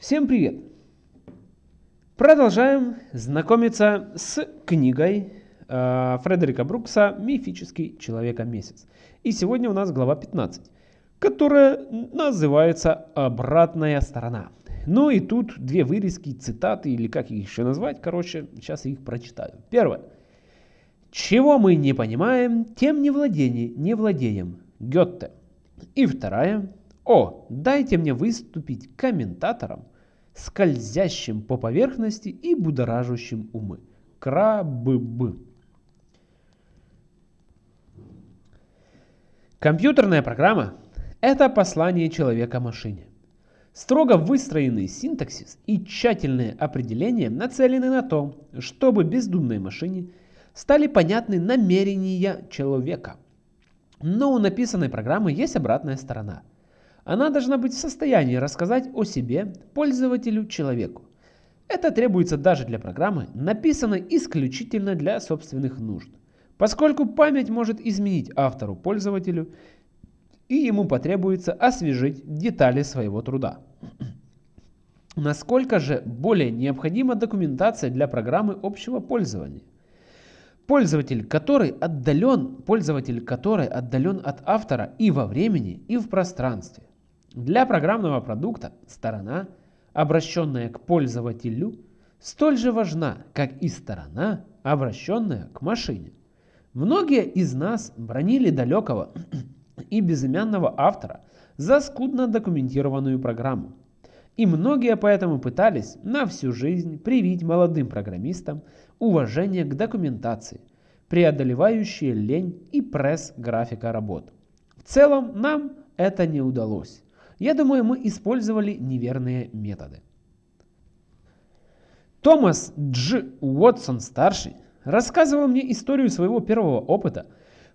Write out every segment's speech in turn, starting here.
Всем привет! Продолжаем знакомиться с книгой э, Фредерика Брукса «Мифический человека-месяц». И сегодня у нас глава 15, которая называется «Обратная сторона». Ну и тут две вырезки, цитаты или как их еще назвать, короче, сейчас их прочитаю. Первое. Чего мы не понимаем, тем не, владение, не владеем. Гетте. И вторая. О, дайте мне выступить комментатором, скользящим по поверхности и будоражащим умы. Краббы. Компьютерная программа – это послание человека машине. Строго выстроенный синтаксис и тщательные определения нацелены на то, чтобы бездумной машине стали понятны намерения человека. Но у написанной программы есть обратная сторона – она должна быть в состоянии рассказать о себе пользователю человеку. Это требуется даже для программы, написанной исключительно для собственных нужд, поскольку память может изменить автору пользователю и ему потребуется освежить детали своего труда. Насколько же более необходима документация для программы общего пользования? Пользователь, который отдален, пользователь, который отдален от автора и во времени, и в пространстве. Для программного продукта сторона, обращенная к пользователю, столь же важна, как и сторона, обращенная к машине. Многие из нас бронили далекого и безымянного автора за скудно документированную программу. И многие поэтому пытались на всю жизнь привить молодым программистам уважение к документации, преодолевающие лень и пресс графика работ. В целом нам это не удалось. Я думаю, мы использовали неверные методы. Томас Дж. Уотсон старший рассказывал мне историю своего первого опыта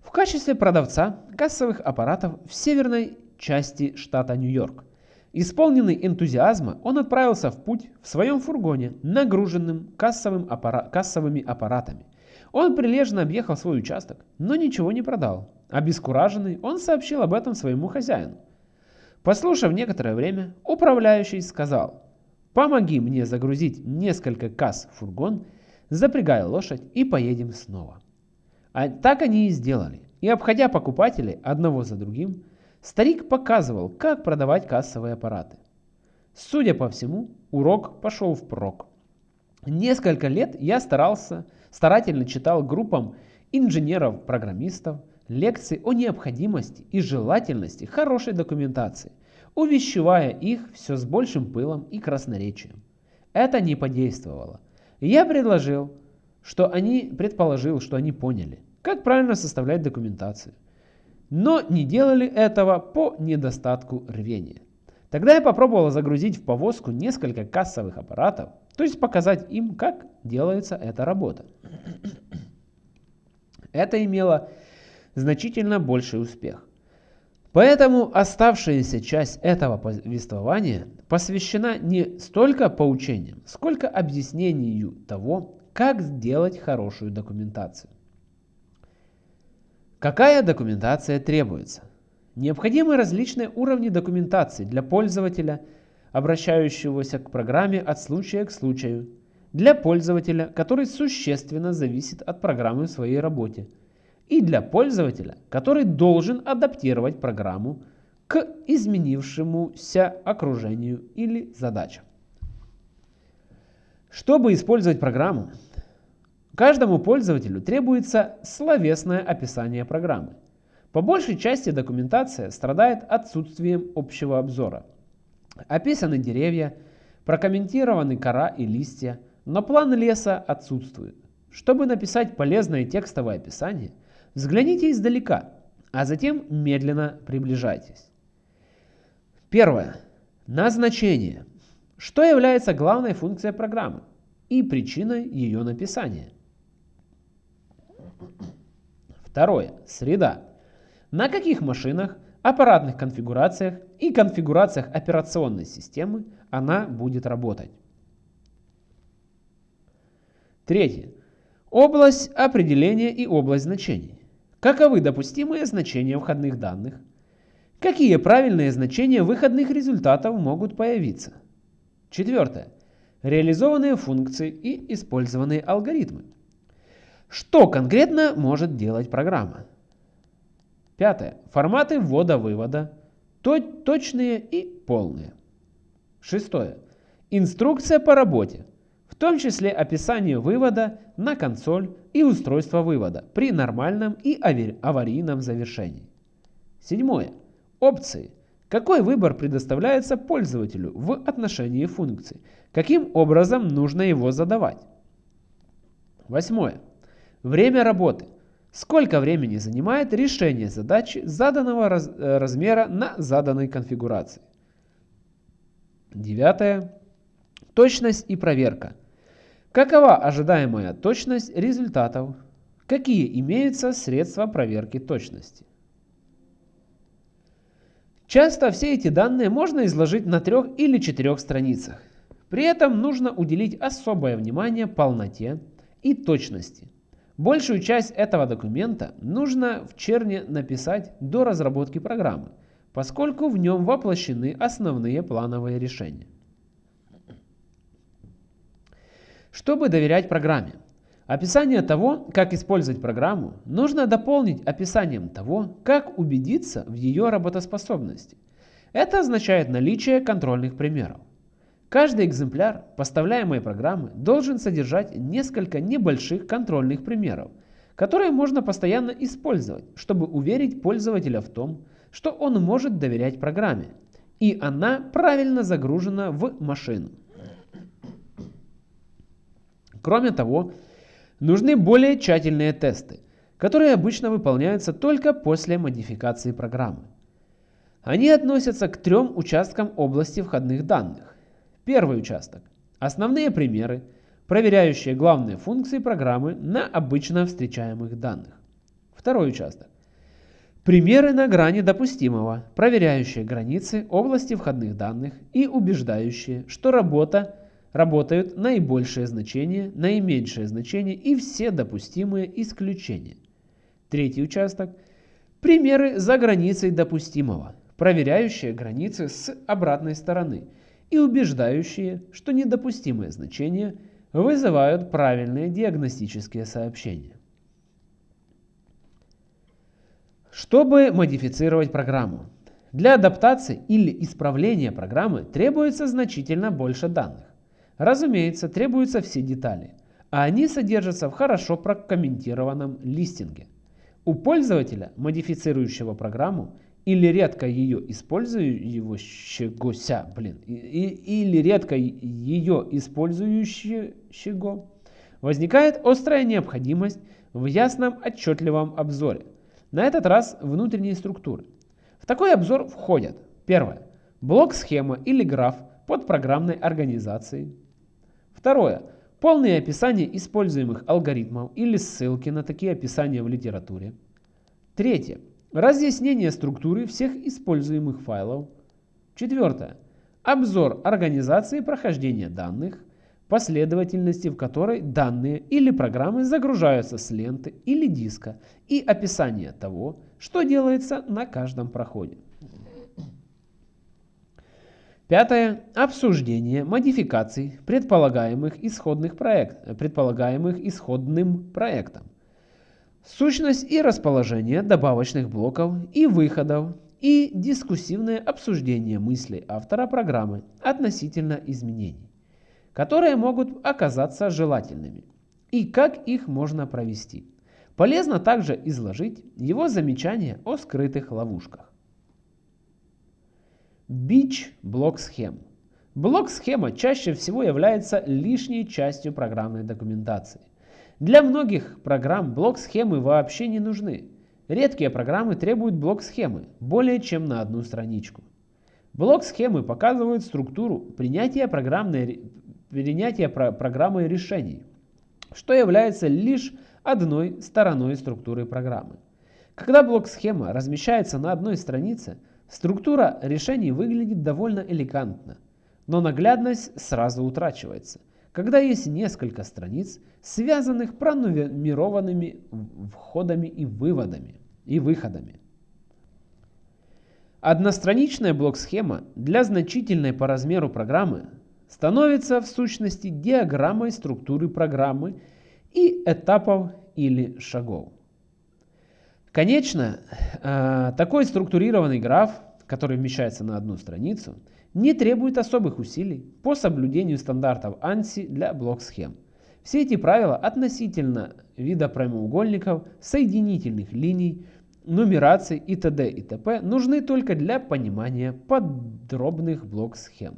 в качестве продавца кассовых аппаратов в северной части штата Нью-Йорк. Исполненный энтузиазма, он отправился в путь в своем фургоне, нагруженным кассовым аппара кассовыми аппаратами. Он прилежно объехал свой участок, но ничего не продал. Обескураженный, он сообщил об этом своему хозяину. Послушав некоторое время, управляющий сказал, «Помоги мне загрузить несколько касс в фургон, запрягай лошадь и поедем снова». А так они и сделали. И обходя покупателей одного за другим, старик показывал, как продавать кассовые аппараты. Судя по всему, урок пошел впрок. Несколько лет я старался, старательно читал группам инженеров-программистов, лекции о необходимости и желательности хорошей документации, увещевая их все с большим пылом и красноречием. Это не подействовало. Я предложил, что они предположил, что они поняли, как правильно составлять документацию. Но не делали этого по недостатку рвения. Тогда я попробовал загрузить в повозку несколько кассовых аппаратов, то есть показать им, как делается эта работа. Это имело значительно больший успех. Поэтому оставшаяся часть этого повествования посвящена не столько поучениям, сколько объяснению того, как сделать хорошую документацию. Какая документация требуется? Необходимы различные уровни документации для пользователя, обращающегося к программе от случая к случаю, для пользователя, который существенно зависит от программы в своей работе – и для пользователя, который должен адаптировать программу к изменившемуся окружению или задачам. Чтобы использовать программу, каждому пользователю требуется словесное описание программы. По большей части документация страдает отсутствием общего обзора. Описаны деревья, прокомментированы кора и листья, но план леса отсутствует. Чтобы написать полезное текстовое описание – Взгляните издалека, а затем медленно приближайтесь. Первое. Назначение. Что является главной функцией программы и причиной ее написания? Второе. Среда. На каких машинах, аппаратных конфигурациях и конфигурациях операционной системы она будет работать? Третье. Область определения и область значений. Каковы допустимые значения входных данных? Какие правильные значения выходных результатов могут появиться? Четвертое. Реализованные функции и использованные алгоритмы. Что конкретно может делать программа? Пятое. Форматы ввода-вывода. Точные и полные. Шестое. Инструкция по работе, в том числе описание вывода на консоль и устройство вывода при нормальном и аварийном завершении. Седьмое. Опции. Какой выбор предоставляется пользователю в отношении функций? Каким образом нужно его задавать? Восьмое. Время работы. Сколько времени занимает решение задачи заданного раз, э, размера на заданной конфигурации? Девятое. Точность и проверка. Какова ожидаемая точность результатов? Какие имеются средства проверки точности? Часто все эти данные можно изложить на трех или четырех страницах. При этом нужно уделить особое внимание полноте и точности. Большую часть этого документа нужно в черне написать до разработки программы, поскольку в нем воплощены основные плановые решения. Чтобы доверять программе, описание того, как использовать программу, нужно дополнить описанием того, как убедиться в ее работоспособности. Это означает наличие контрольных примеров. Каждый экземпляр поставляемой программы должен содержать несколько небольших контрольных примеров, которые можно постоянно использовать, чтобы уверить пользователя в том, что он может доверять программе, и она правильно загружена в машину. Кроме того, нужны более тщательные тесты, которые обычно выполняются только после модификации программы. Они относятся к трем участкам области входных данных Первый участок. Основные примеры, проверяющие главные функции программы на обычно встречаемых данных. Второй участок. Примеры на грани допустимого, проверяющие границы области входных данных и убеждающие, что работа работают наибольшее значение, наименьшее значение и все допустимые исключения. Третий участок. Примеры за границей допустимого, проверяющие границы с обратной стороны – и убеждающие, что недопустимые значения вызывают правильные диагностические сообщения. Чтобы модифицировать программу, для адаптации или исправления программы требуется значительно больше данных. Разумеется, требуются все детали, а они содержатся в хорошо прокомментированном листинге. У пользователя, модифицирующего программу, или редко ее использующегося, блин, и, или редко ее использующего, возникает острая необходимость в ясном отчетливом обзоре. На этот раз внутренние структуры. В такой обзор входят первое блок-схема или граф под программной организацией. Второе полное описание используемых алгоритмов или ссылки на такие описания в литературе. Третье Разъяснение структуры всех используемых файлов. Четвертое. Обзор организации прохождения данных, последовательности в которой данные или программы загружаются с ленты или диска и описание того, что делается на каждом проходе. Пятое. Обсуждение модификаций, предполагаемых, исходных проект, предполагаемых исходным проектом сущность и расположение добавочных блоков и выходов и дискуссивное обсуждение мыслей автора программы относительно изменений, которые могут оказаться желательными, и как их можно провести. Полезно также изложить его замечания о скрытых ловушках. Бич блок-схем. Блок-схема чаще всего является лишней частью программной документации. Для многих программ блок-схемы вообще не нужны. Редкие программы требуют блок-схемы более чем на одну страничку. Блок-схемы показывают структуру принятия, программной, принятия про программы решений, что является лишь одной стороной структуры программы. Когда блок-схема размещается на одной странице, структура решений выглядит довольно элегантно, но наглядность сразу утрачивается – когда есть несколько страниц, связанных пронумерованными входами и выводами и выходами. Одностраничная блок-схема для значительной по размеру программы становится в сущности диаграммой структуры программы и этапов или шагов. Конечно, э, такой структурированный граф, который вмещается на одну страницу, не требует особых усилий по соблюдению стандартов ANSI для блок-схем. Все эти правила относительно вида прямоугольников, соединительных линий, нумерации и т.д. и т.п. нужны только для понимания подробных блок-схем.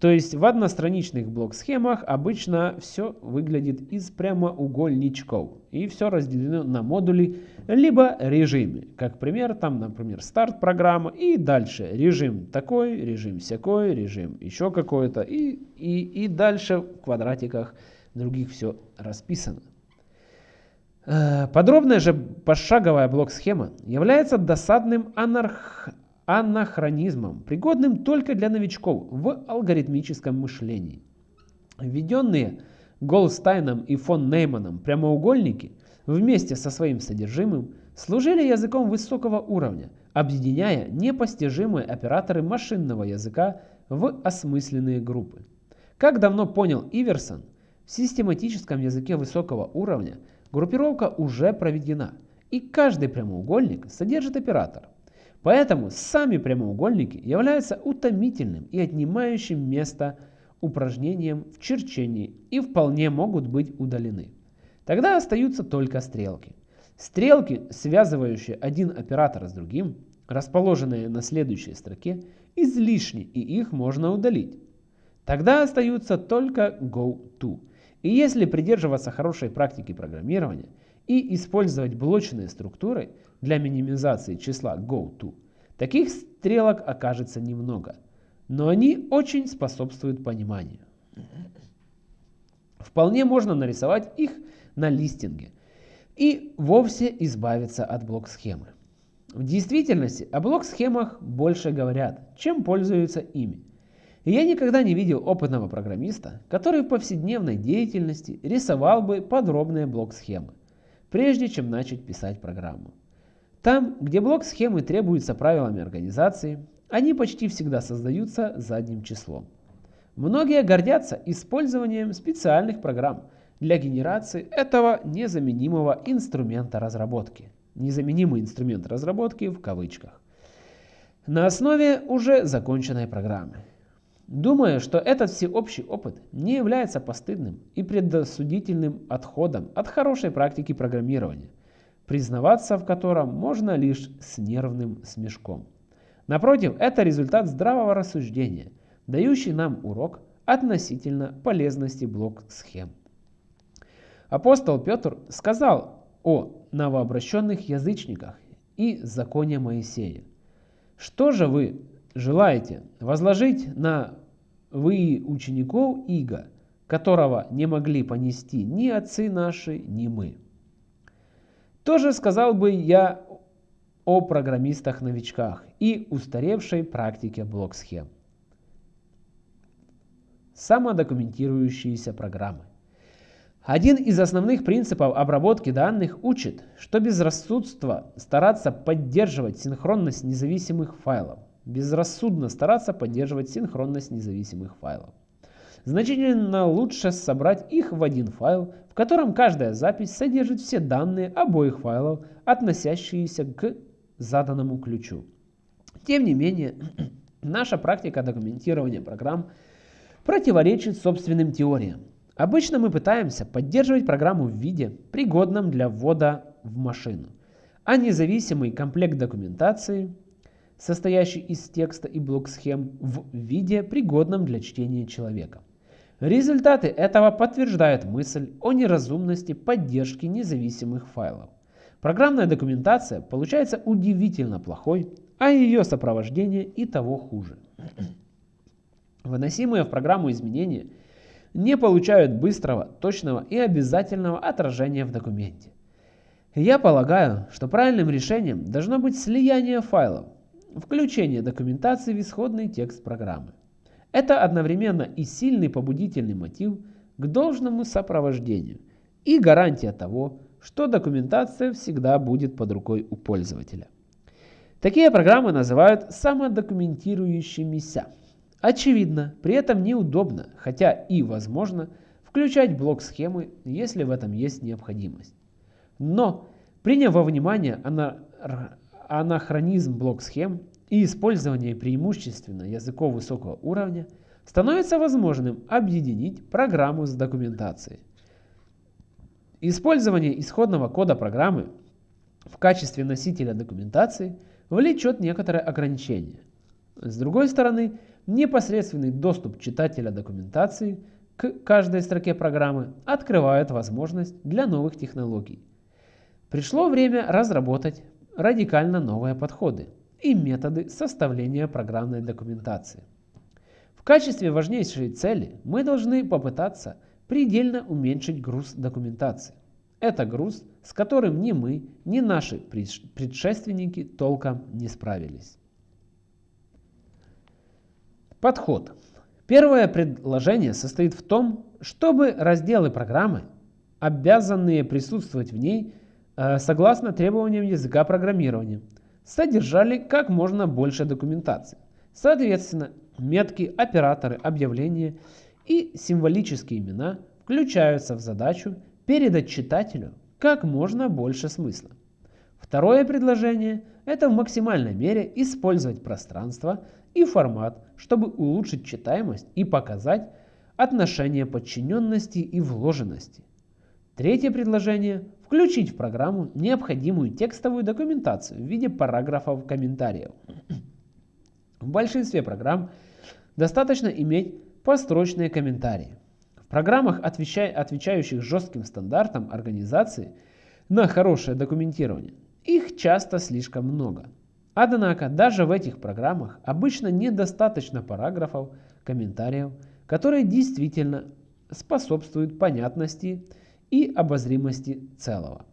То есть в одностраничных блок-схемах обычно все выглядит из прямоугольничков. И все разделено на модули, либо режимы. Как пример, там, например, старт программы и дальше режим такой, режим всякой, режим еще какой-то. И, и, и дальше в квадратиках других все расписано. Э, подробная же пошаговая блок-схема является досадным анарх анахронизмом, пригодным только для новичков в алгоритмическом мышлении. Введенные Голстайном и фон Нейманом прямоугольники вместе со своим содержимым служили языком высокого уровня, объединяя непостижимые операторы машинного языка в осмысленные группы. Как давно понял Иверсон, в систематическом языке высокого уровня группировка уже проведена, и каждый прямоугольник содержит оператор – Поэтому сами прямоугольники являются утомительным и отнимающим место упражнением в черчении и вполне могут быть удалены. Тогда остаются только стрелки. Стрелки, связывающие один оператор с другим, расположенные на следующей строке, излишни и их можно удалить. Тогда остаются только go-to. И если придерживаться хорошей практики программирования и использовать блочные структуры, для минимизации числа goTo, таких стрелок окажется немного, но они очень способствуют пониманию. Вполне можно нарисовать их на листинге и вовсе избавиться от блок-схемы. В действительности о блок-схемах больше говорят, чем пользуются ими. И я никогда не видел опытного программиста, который в повседневной деятельности рисовал бы подробные блок-схемы, прежде чем начать писать программу. Там, где блок схемы требуется правилами организации, они почти всегда создаются задним числом. Многие гордятся использованием специальных программ для генерации этого незаменимого инструмента разработки. Незаменимый инструмент разработки в кавычках. На основе уже законченной программы. Думаю, что этот всеобщий опыт не является постыдным и предосудительным отходом от хорошей практики программирования признаваться в котором можно лишь с нервным смешком. Напротив, это результат здравого рассуждения, дающий нам урок относительно полезности блок-схем. Апостол Петр сказал о новообращенных язычниках и законе Моисея. Что же вы желаете возложить на вы учеников Иго, которого не могли понести ни отцы наши, ни мы? Тоже сказал бы я о программистах-новичках и устаревшей практике блок-схем. Самодокументирующиеся программы. Один из основных принципов обработки данных учит, что безрассудство стараться поддерживать синхронность независимых файлов. Безрассудно стараться поддерживать синхронность независимых файлов. Значительно лучше собрать их в один файл, в котором каждая запись содержит все данные обоих файлов, относящиеся к заданному ключу. Тем не менее, наша практика документирования программ противоречит собственным теориям. Обычно мы пытаемся поддерживать программу в виде, пригодном для ввода в машину, а независимый комплект документации, состоящий из текста и блок-схем, в виде, пригодном для чтения человека. Результаты этого подтверждают мысль о неразумности поддержки независимых файлов. Программная документация получается удивительно плохой, а ее сопровождение и того хуже. Выносимые в программу изменения не получают быстрого, точного и обязательного отражения в документе. Я полагаю, что правильным решением должно быть слияние файлов, включение документации в исходный текст программы. Это одновременно и сильный побудительный мотив к должному сопровождению и гарантия того, что документация всегда будет под рукой у пользователя. Такие программы называют самодокументирующимися. Очевидно, при этом неудобно, хотя и возможно, включать блок схемы, если в этом есть необходимость. Но, приняв во внимание анахронизм блок схем и использование преимущественно языков высокого уровня, становится возможным объединить программу с документацией. Использование исходного кода программы в качестве носителя документации влечет некоторые ограничения. С другой стороны, непосредственный доступ читателя документации к каждой строке программы открывает возможность для новых технологий. Пришло время разработать радикально новые подходы и методы составления программной документации. В качестве важнейшей цели мы должны попытаться предельно уменьшить груз документации. Это груз, с которым ни мы, ни наши предшественники толком не справились. Подход. Первое предложение состоит в том, чтобы разделы программы, обязанные присутствовать в ней э, согласно требованиям языка программирования, содержали как можно больше документации. Соответственно, метки, операторы, объявления и символические имена включаются в задачу передать читателю как можно больше смысла. Второе предложение – это в максимальной мере использовать пространство и формат, чтобы улучшить читаемость и показать отношение подчиненности и вложенности. Третье предложение – включить в программу необходимую текстовую документацию в виде параграфов комментариев. В большинстве программ достаточно иметь построчные комментарии. В программах, отвечающих жестким стандартам организации на хорошее документирование, их часто слишком много. Однако даже в этих программах обычно недостаточно параграфов, комментариев, которые действительно способствуют понятности и обозримости целого.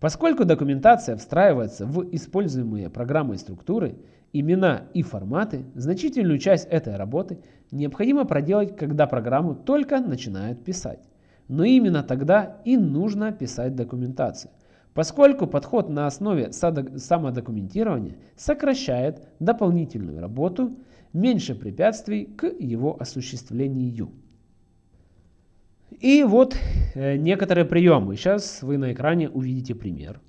Поскольку документация встраивается в используемые программой структуры, имена и форматы, значительную часть этой работы необходимо проделать, когда программу только начинают писать. Но именно тогда и нужно писать документацию – поскольку подход на основе самодокументирования сокращает дополнительную работу, меньше препятствий к его осуществлению. И вот некоторые приемы. Сейчас вы на экране увидите пример.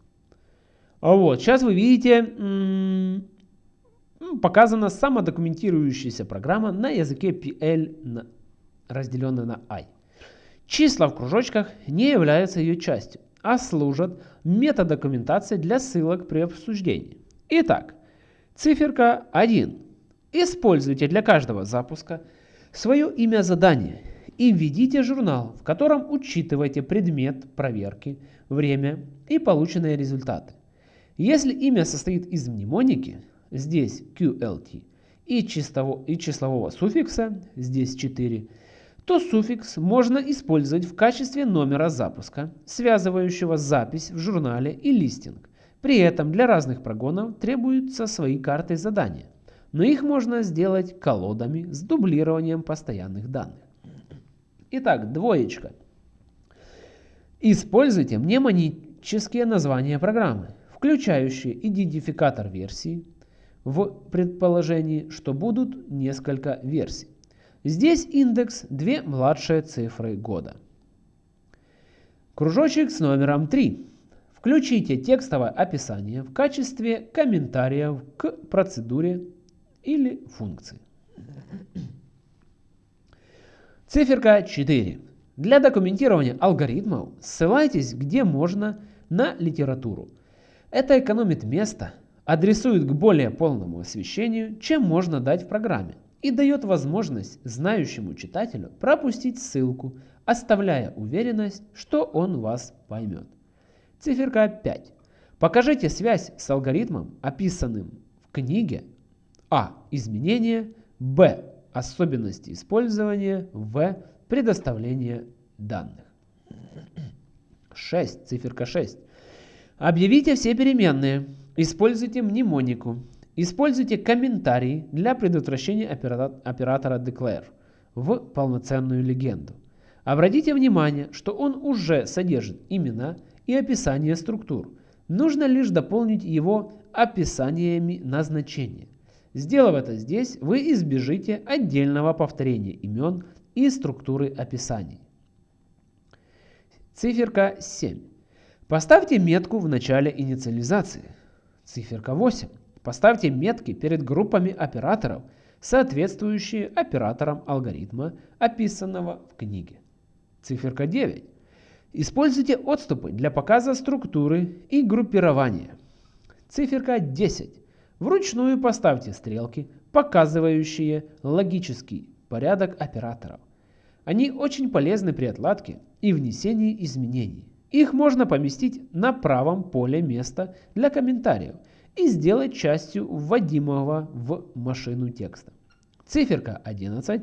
А вот, сейчас вы видите, показана самодокументирующаяся программа на языке PL, разделенная на I. Числа в кружочках не являются ее частью а служат метадокументацией для ссылок при обсуждении. Итак, циферка 1. Используйте для каждого запуска свое имя задания и введите журнал, в котором учитываете предмет проверки, время и полученные результаты. Если имя состоит из мнемоники, здесь QLT, и, чистого, и числового суффикса, здесь 4, то суффикс можно использовать в качестве номера запуска, связывающего запись в журнале и листинг. При этом для разных прогонов требуются свои карты задания, но их можно сделать колодами с дублированием постоянных данных. Итак, двоечка. Используйте мнемонические названия программы, включающие идентификатор версии, в предположении, что будут несколько версий. Здесь индекс две младшие цифры года. Кружочек с номером 3. Включите текстовое описание в качестве комментариев к процедуре или функции. Циферка 4. Для документирования алгоритмов ссылайтесь где можно на литературу. Это экономит место, адресует к более полному освещению, чем можно дать в программе и дает возможность знающему читателю пропустить ссылку, оставляя уверенность, что он вас поймет. Циферка 5. Покажите связь с алгоритмом, описанным в книге. А. Изменения. Б. Особенности использования. В. Предоставление данных. 6. Циферка 6. Объявите все переменные. Используйте мнемонику. Используйте комментарии для предотвращения оператора declare в полноценную легенду. Обратите внимание, что он уже содержит имена и описание структур. Нужно лишь дополнить его описаниями назначения. Сделав это здесь, вы избежите отдельного повторения имен и структуры описаний. Циферка 7. Поставьте метку в начале инициализации. Циферка 8. Поставьте метки перед группами операторов, соответствующие операторам алгоритма, описанного в книге. Циферка 9. Используйте отступы для показа структуры и группирования. Циферка 10. Вручную поставьте стрелки, показывающие логический порядок операторов. Они очень полезны при отладке и внесении изменений. Их можно поместить на правом поле места для комментариев и сделать частью вводимого в машину текста. Циферка 11.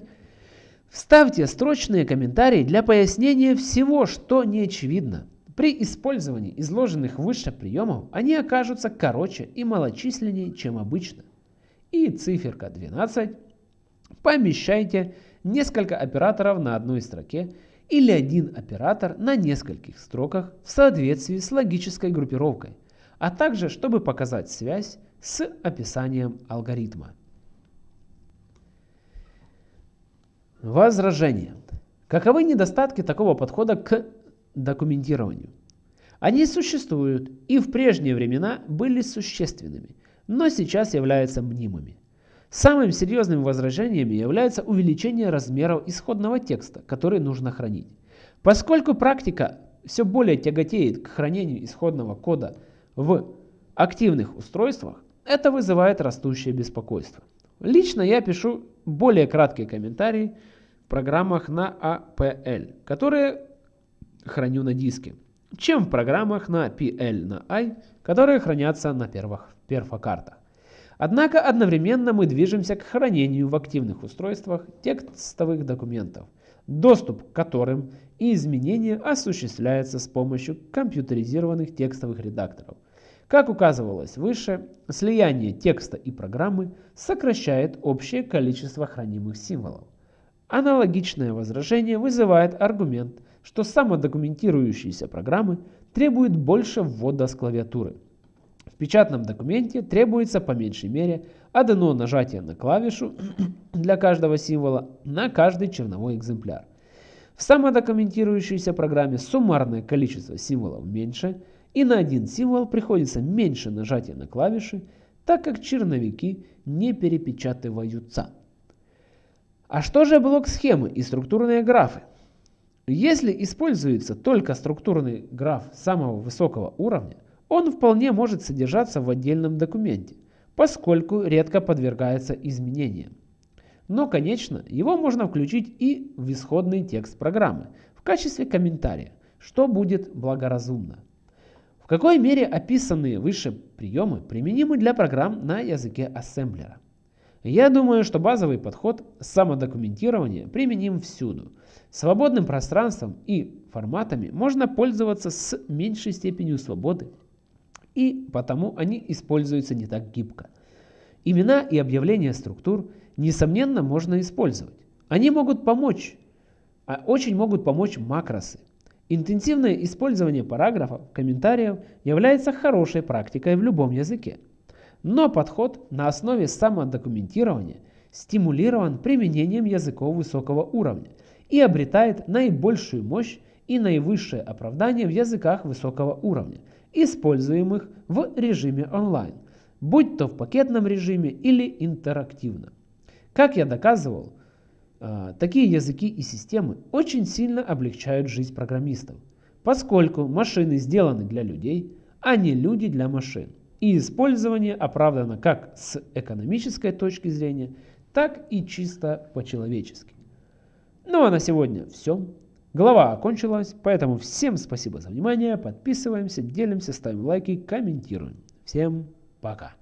Вставьте строчные комментарии для пояснения всего, что не очевидно. При использовании изложенных выше приемов они окажутся короче и малочисленнее, чем обычно. И циферка 12. Помещайте несколько операторов на одной строке или один оператор на нескольких строках в соответствии с логической группировкой, а также чтобы показать связь с описанием алгоритма. Возражение. Каковы недостатки такого подхода к документированию? Они существуют и в прежние времена были существенными, но сейчас являются мнимыми. Самым серьезным возражением является увеличение размеров исходного текста, который нужно хранить. Поскольку практика все более тяготеет к хранению исходного кода в активных устройствах, это вызывает растущее беспокойство. Лично я пишу более краткие комментарии в программах на APL, которые храню на диске, чем в программах на PL на I, которые хранятся на первых перфокартах. Однако одновременно мы движемся к хранению в активных устройствах текстовых документов, доступ к которым и изменения осуществляются с помощью компьютеризированных текстовых редакторов. Как указывалось выше, слияние текста и программы сокращает общее количество хранимых символов. Аналогичное возражение вызывает аргумент, что самодокументирующиеся программы требуют больше ввода с клавиатуры. В печатном документе требуется по меньшей мере одно нажатие на клавишу для каждого символа на каждый черновой экземпляр. В самодокументирующейся программе суммарное количество символов меньше, и на один символ приходится меньше нажатия на клавиши, так как черновики не перепечатываются. А что же блок схемы и структурные графы? Если используется только структурный граф самого высокого уровня, он вполне может содержаться в отдельном документе, поскольку редко подвергается изменениям. Но, конечно, его можно включить и в исходный текст программы в качестве комментария, что будет благоразумно. В какой мере описанные выше приемы применимы для программ на языке ассемблера? Я думаю, что базовый подход самодокументирования применим всюду. Свободным пространством и форматами можно пользоваться с меньшей степенью свободы и потому они используются не так гибко. Имена и объявления структур, несомненно, можно использовать. Они могут помочь, а очень могут помочь макросы. Интенсивное использование параграфов, комментариев является хорошей практикой в любом языке. Но подход на основе самодокументирования стимулирован применением языков высокого уровня и обретает наибольшую мощь и наивысшее оправдание в языках высокого уровня – используемых в режиме онлайн, будь то в пакетном режиме или интерактивно. Как я доказывал, а, такие языки и системы очень сильно облегчают жизнь программистов, поскольку машины сделаны для людей, а не люди для машин. И использование оправдано как с экономической точки зрения, так и чисто по-человечески. Ну а на сегодня все. Глава окончилась, поэтому всем спасибо за внимание, подписываемся, делимся, ставим лайки, комментируем. Всем пока!